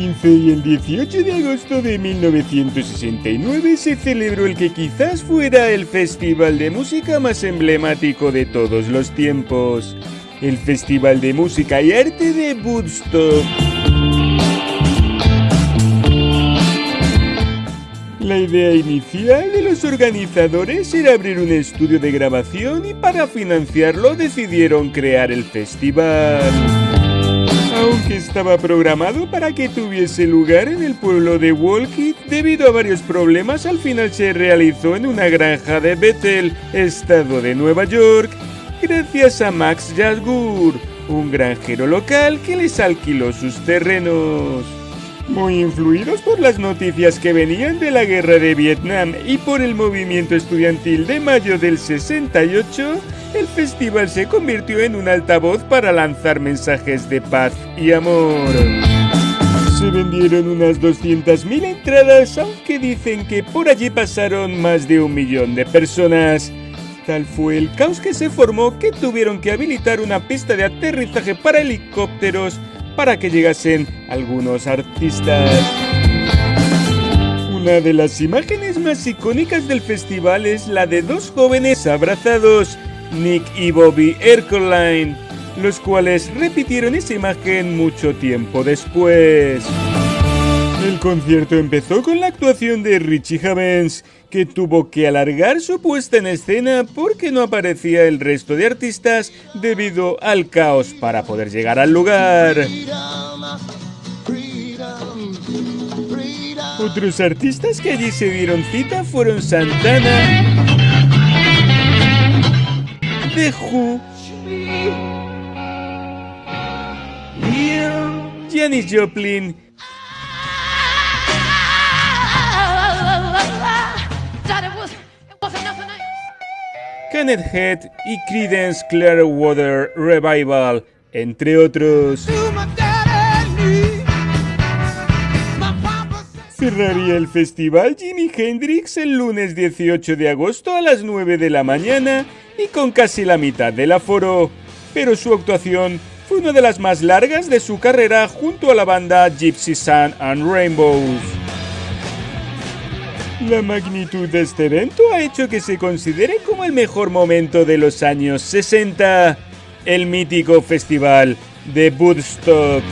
15 y el 18 de agosto de 1969 se celebró el que quizás fuera el festival de música más emblemático de todos los tiempos, el Festival de Música y Arte de Woodstock. La idea inicial de los organizadores era abrir un estudio de grabación y para financiarlo decidieron crear el festival. Estaba programado para que tuviese lugar en el pueblo de Walkit, debido a varios problemas al final se realizó en una granja de Bethel, estado de Nueva York, gracias a Max Jasgur, un granjero local que les alquiló sus terrenos. Muy influidos por las noticias que venían de la guerra de Vietnam y por el movimiento estudiantil de mayo del 68, el festival se convirtió en un altavoz para lanzar mensajes de paz y amor. Se vendieron unas 200.000 entradas, aunque dicen que por allí pasaron más de un millón de personas. Tal fue el caos que se formó que tuvieron que habilitar una pista de aterrizaje para helicópteros para que llegasen algunos artistas. Una de las imágenes más icónicas del festival es la de dos jóvenes abrazados, Nick y Bobby Ercoline, los cuales repitieron esa imagen mucho tiempo después. El concierto empezó con la actuación de Richie Havens, que tuvo que alargar su puesta en escena porque no aparecía el resto de artistas debido al caos para poder llegar al lugar. Otros artistas que allí se dieron cita fueron Santana, The Who, Janis Joplin, Kenneth Head y Creedence Clearwater Revival, entre otros. Cerraría el festival Jimi Hendrix el lunes 18 de agosto a las 9 de la mañana y con casi la mitad del aforo, pero su actuación fue una de las más largas de su carrera junto a la banda Gypsy Sun and Rainbows. La magnitud de este evento ha hecho que se considere como el mejor momento de los años 60, el mítico festival de Woodstock.